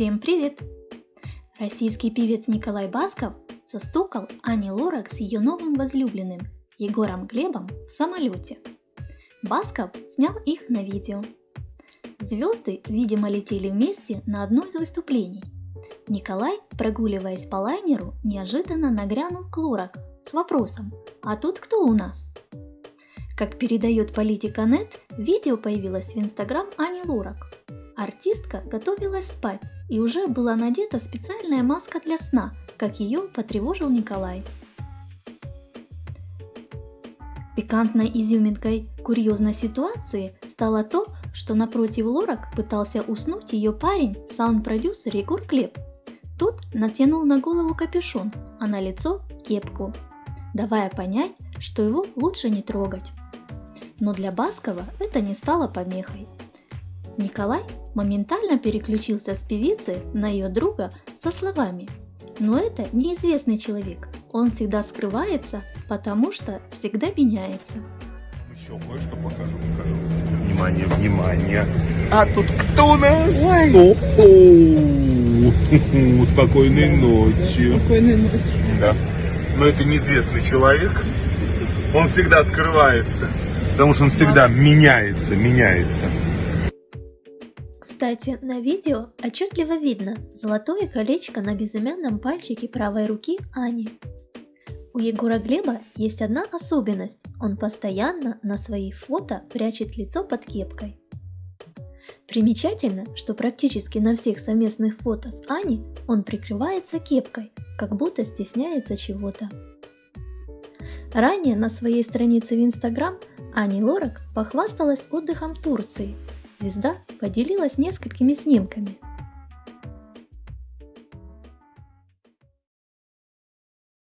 Всем привет! Российский певец Николай Басков застукал Ани Лорак с ее новым возлюбленным Егором Глебом в самолете. Басков снял их на видео. Звезды, видимо, летели вместе на одно из выступлений. Николай, прогуливаясь по лайнеру, неожиданно нагрянул к Лорак с вопросом «А тут кто у нас?». Как передает политика Нет, видео появилось в инстаграм Ани Лорак. Артистка готовилась спать и уже была надета специальная маска для сна, как ее потревожил Николай. Пикантной изюминкой курьезной ситуации стало то, что напротив Лорак пытался уснуть ее парень, саунд-продюсер Егор Клеп. Тот натянул на голову капюшон, а на лицо кепку, давая понять, что его лучше не трогать но для Баскова это не стало помехой. Николай моментально переключился с певицы на ее друга со словами «Но это неизвестный человек, он всегда скрывается, потому что всегда меняется». Еще кое-что покажу, покажу. Внимание, внимание. А тут кто у нас? Ой. Спокойной ночи. Спокойной ночи. Да. Но это неизвестный человек. Он всегда скрывается. Потому что он всегда меняется, меняется. Кстати, на видео отчетливо видно золотое колечко на безымянном пальчике правой руки Ани. У Егора Глеба есть одна особенность. Он постоянно на свои фото прячет лицо под кепкой. Примечательно, что практически на всех совместных фото с Ани он прикрывается кепкой, как будто стесняется чего-то. Ранее на своей странице в Инстаграм Ани Лорак похвасталась отдыхом в Турции. Звезда поделилась несколькими снимками –